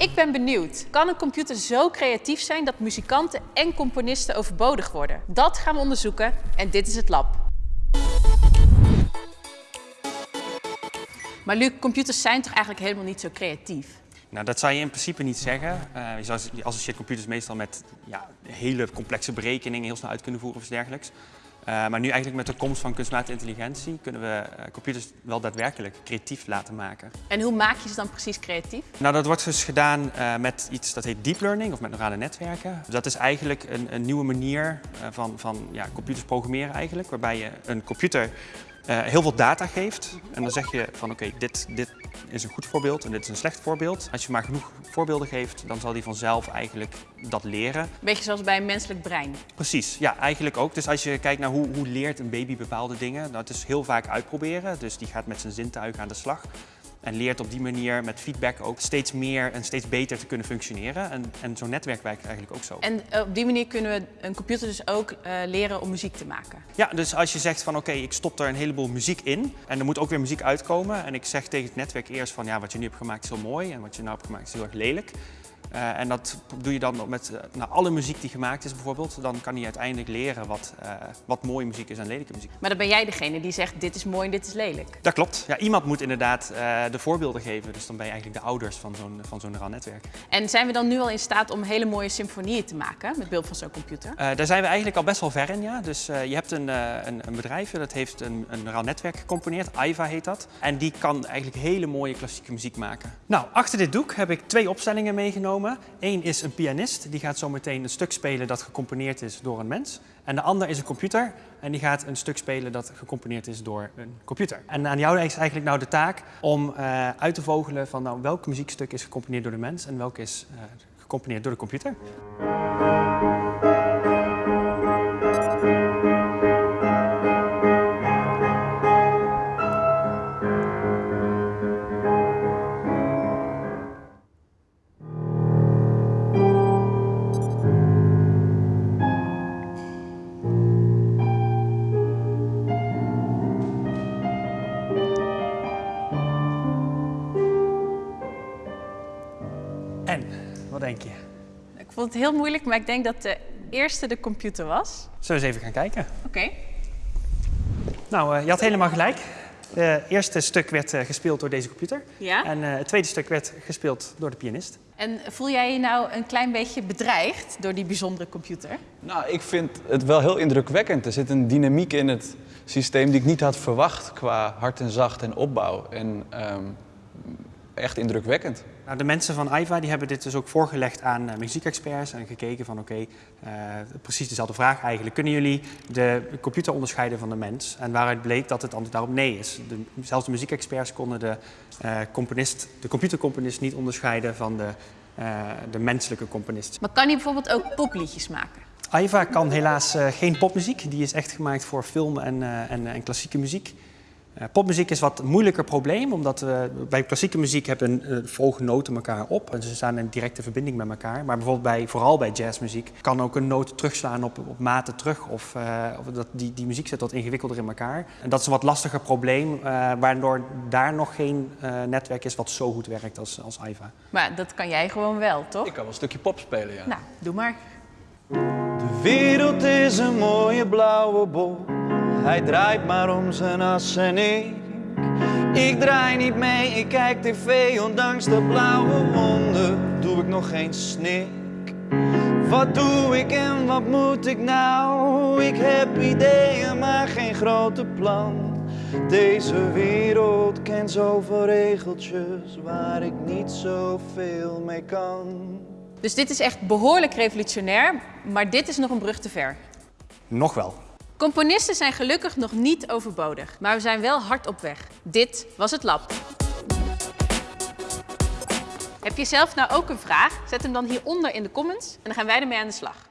Ik ben benieuwd. Kan een computer zo creatief zijn dat muzikanten en componisten overbodig worden? Dat gaan we onderzoeken en dit is het lab. Maar Luc, computers zijn toch eigenlijk helemaal niet zo creatief? Nou, dat zou je in principe niet zeggen. Je, zou, je associeert computers meestal met ja, hele complexe berekeningen heel snel uit kunnen voeren of iets dergelijks. Uh, maar nu eigenlijk met de komst van kunstmatige intelligentie kunnen we uh, computers wel daadwerkelijk creatief laten maken. En hoe maak je ze dan precies creatief? Nou, dat wordt dus gedaan uh, met iets dat heet deep learning of met neurale netwerken. Dat is eigenlijk een, een nieuwe manier van, van ja, computers programmeren eigenlijk, waarbij je een computer uh, heel veel data geeft. En dan zeg je van oké, okay, dit, dit is een goed voorbeeld en dit is een slecht voorbeeld. Als je maar genoeg voorbeelden geeft, dan zal die vanzelf eigenlijk dat leren. Beetje zoals bij een menselijk brein. Precies, ja, eigenlijk ook. Dus als je kijkt naar hoe, hoe leert een baby bepaalde dingen, dat is heel vaak uitproberen. Dus die gaat met zijn zintuigen aan de slag. En leert op die manier met feedback ook steeds meer en steeds beter te kunnen functioneren. En, en zo'n netwerk werkt eigenlijk ook zo. En eh, op die manier kunnen we een computer dus ook uh, leren om muziek te maken? Ja, dus als je zegt van oké, okay, ik stop er een heleboel muziek in en er moet ook weer muziek uitkomen. En ik zeg tegen het netwerk eerst van ja, wat je nu hebt gemaakt is heel mooi en wat je nou hebt gemaakt is heel erg lelijk. Uh, en dat doe je dan met uh, nou, alle muziek die gemaakt is bijvoorbeeld. Dan kan hij uiteindelijk leren wat, uh, wat mooie muziek is en lelijke muziek. Maar dan ben jij degene die zegt dit is mooi en dit is lelijk. Dat klopt. Ja, iemand moet inderdaad de voorbeelden geven. Dus dan ben je eigenlijk de ouders van zo'n van zo'n neuraal netwerk. En zijn we dan nu al in staat om hele mooie symfonieën te maken met behulp van zo'n computer? daar zijn we eigenlijk al best wel ver in, ja. Dus je hebt een, een, een, bedrijf dat heeft een, een neuraal netwerk gecomponeerd. AIVA heet dat. En die kan eigenlijk hele mooie klassieke muziek maken. Nou, achter dit doek heb ik twee opstellingen meegenomen. Eén is een pianist, die gaat zo meteen een stuk spelen dat gecomponeerd is door een mens. En de ander is een computer en die gaat een stuk spelen dat gecomponeerd is door een computer. En aan jou is eigenlijk nou de taak om uh, uit te vogelen van nou, welk muziekstuk is gecomponeerd door de mens en welk is uh, gecomponeerd door de computer. Denk je? Ik vond het heel moeilijk, maar ik denk dat de eerste de computer was. Zullen we eens even gaan kijken? Oké. Okay. Nou, uh, je had helemaal gelijk. Het eerste stuk werd uh, gespeeld door deze computer. Ja? En uh, het tweede stuk werd gespeeld door de pianist. En voel jij je nou een klein beetje bedreigd door die bijzondere computer? Nou, ik vind het wel heel indrukwekkend. Er zit een dynamiek in het systeem die ik niet had verwacht qua hard en zacht en opbouw. En um, echt indrukwekkend. Nou, de mensen van AIVA die hebben dit dus ook voorgelegd aan uh, muziekexperts en gekeken van oké, okay, uh, precies dezelfde vraag eigenlijk. Kunnen jullie de computer onderscheiden van de mens? En waaruit bleek dat het antwoord daarop nee is. De, zelfs de muziekexperts konden de, uh, componist, de computercomponist niet onderscheiden van de, de menselijke componist. Maar kan hij bijvoorbeeld ook popliedjes maken? AIVA kan helaas geen popmuziek. Die is echt gemaakt voor film en, en, en klassieke muziek. Uh, popmuziek is wat een moeilijker probleem, omdat we bij klassieke muziek hebben uh, volgen noten elkaar op en ze staan in directe verbinding met elkaar. Maar bijvoorbeeld bij, vooral bij jazzmuziek kan ook een noot terugslaan op, op maten terug of, uh, of dat, die, die muziek zit wat ingewikkelder in elkaar. En dat is een wat lastiger probleem, waardoor daar nog geen netwerk is wat zo goed werkt als, als AIVA. Maar dat kan jij gewoon wel, toch? Ik kan wel een stukje pop spelen, ja. Nou, doe maar. De wereld is een mooie blauwe bol. Hij draait maar om zijn as en ik. Ik draai niet mee, ik kijk tv, ondanks de blauwe wonden doe ik nog geen snik. Wat doe ik en wat moet ik nou? Ik heb ideeën, maar geen grote plan. Deze wereld kent zoveel regeltjes waar ik niet zoveel mee kan. Dus dit is echt behoorlijk revolutionair, maar dit is nog een brug te ver. Nog wel. Componisten zijn gelukkig nog niet overbodig, maar we zijn wel hard op weg. Dit was het lab. Heb je zelf nou ook een vraag? Zet hem dan hieronder in de comments en dan gaan wij ermee aan de slag.